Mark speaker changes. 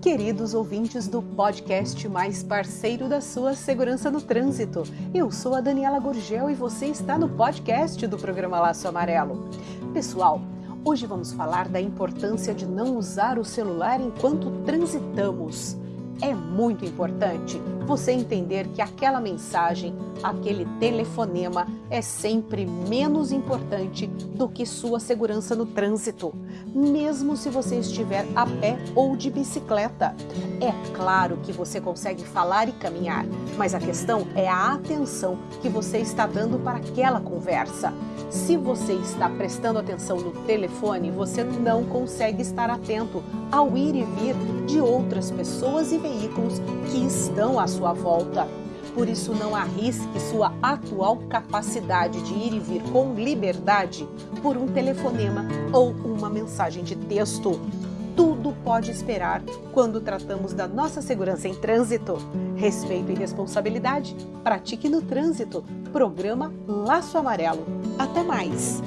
Speaker 1: queridos ouvintes do podcast mais parceiro da sua segurança no trânsito. Eu sou a Daniela Gurgel e você está no podcast do programa Laço Amarelo. Pessoal, hoje vamos falar da importância de não usar o celular enquanto transitamos. É muito importante você entender que aquela mensagem, aquele telefonema é sempre menos importante do que sua segurança no trânsito, mesmo se você estiver a pé ou de bicicleta. É claro que você consegue falar e caminhar, mas a questão é a atenção que você está dando para aquela conversa. Se você está prestando atenção no telefone, você não consegue estar atento ao ir e vir de outras pessoas e veículos que estão à sua volta. Por isso, não arrisque sua atual capacidade de ir e vir com liberdade por um telefonema ou uma mensagem de texto. Tudo pode esperar quando tratamos da nossa segurança em trânsito. Respeito e responsabilidade, pratique no trânsito. Programa Laço Amarelo. Até mais!